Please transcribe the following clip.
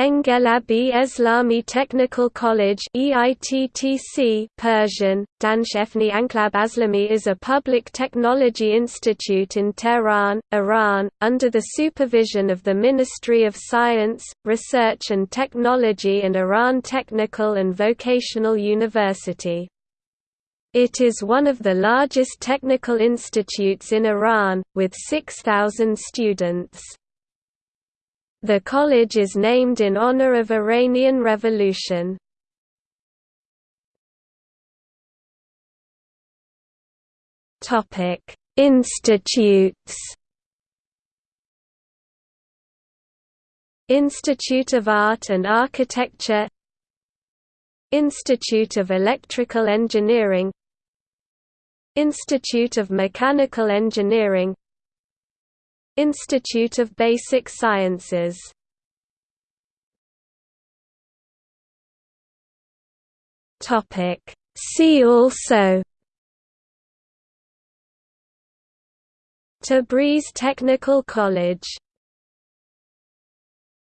Enghelab-e Eslami Technical College EITTC Persian, Danshefni Anklab Aslami is a public technology institute in Tehran, Iran, under the supervision of the Ministry of Science, Research and Technology and Iran Technical and Vocational University. It is one of the largest technical institutes in Iran, with 6,000 students. The college is named in honor of Iranian Revolution. Topic: Institutes. Institute of Art and Architecture Institute of Electrical Engineering Institute of Mechanical Engineering Institute of Basic Sciences. See also. Tabriz Technical College